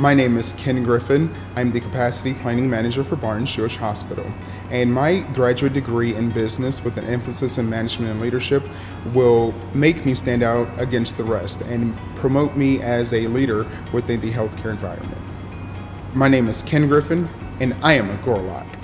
My name is Ken Griffin. I'm the Capacity Planning Manager for Barnes Jewish Hospital. And my graduate degree in business with an emphasis in management and leadership will make me stand out against the rest and promote me as a leader within the healthcare environment. My name is Ken Griffin, and I am a Gorlok.